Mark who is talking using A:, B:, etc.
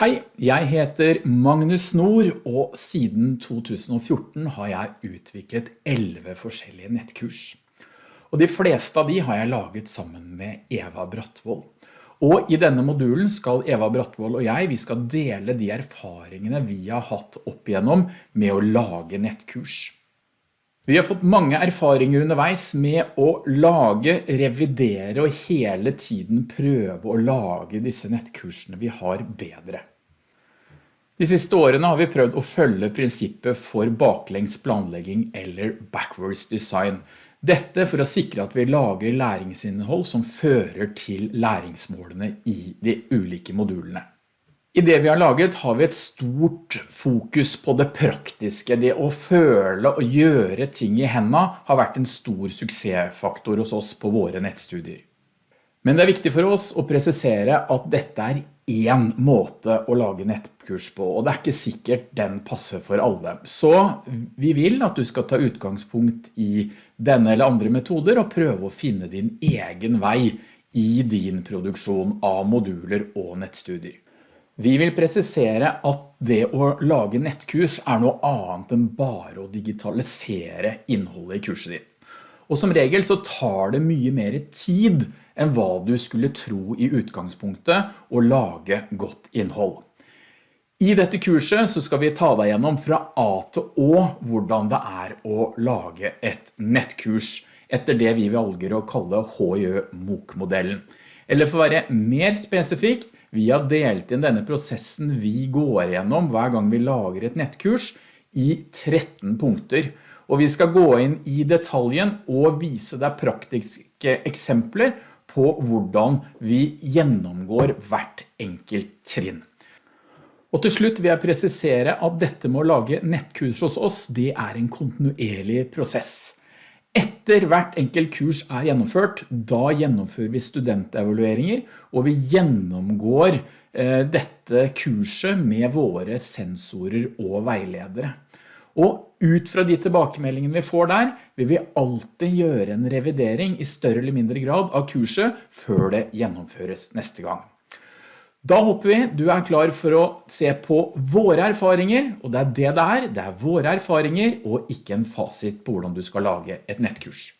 A: Hei, jeg heter Magnus Nord, og siden 2014 har jeg utviklet 11 forskjellige nettkurs. Og de fleste av de har jeg laget sammen med Eva Brattvold. Og i denne modulen skal Eva Brattvold og jeg, vi skal dele de erfaringene vi har hatt opp igjennom med å lage nettkurs. Vi har fått mange erfaringer underveis med å lage, revidere og hele tiden prøve å lage disse nettkursene vi har bedre. De siste årene har vi prøvd å følge prinsippet for baklengs planlegging eller backwards design. Dette for å sikre at vi lager læringsinnhold som fører til læringsmålene i de ulike modulene. I det vi har laget har vi et stort fokus på det praktiske. Det å føle og gjøre ting i hendene har vært en stor suksessfaktor hos oss på våre nettstudier. Men det er viktig for oss å presisere at dette er en måte å lage nettkurs på, og det er ikke sikkert den passer for alle. Så vi vil at du skal ta utgangspunkt i denne eller andre metoder og prøve å finne din egen vei i din produksjon av moduler og nettstudier. Vi vil presisere at det å lage nettkurs er noe annet enn bare å digitalisere innholdet i kurset ditt. Og som regel så tar det mye mer tid enn hva du skulle tro i utgangspunktet å lage godt innhold. I dette kurset så skal vi ta deg gjennom fra A til Å hvordan det er å lage et nettkurs etter det vi velger å kalle HJ-MOOC-modellen. Eller for å være mer spesifikt, vi har delt inn denne prosessen vi går gjennom hver gang vi lager et nettkurs i 13 punkter. Og vi skal gå inn i detaljen og vise deg praktiske eksempler på hvordan vi gjennomgår hvert enkelt trinn. Og til slutt vil jeg presisere at dette med å lage nettkurs hos oss, det er en kontinuerlig prosess. Etter hvert enkelt kurs er gjennomført, da gjennomfører vi studentevalueringer, og vi gjennomgår eh, dette kurset med våre sensorer og veiledere. Og ut fra de tilbakemeldingene vi får der, vil vi alltid gjøre en revidering i større eller mindre grad av kurset før det gjennomføres neste gang. Da håper vi. Du er klar for å se på våre erfaringer, og det er det det er, det er våre erfaringer og ikke en fasit på hvordan du skal lage et nettkurs.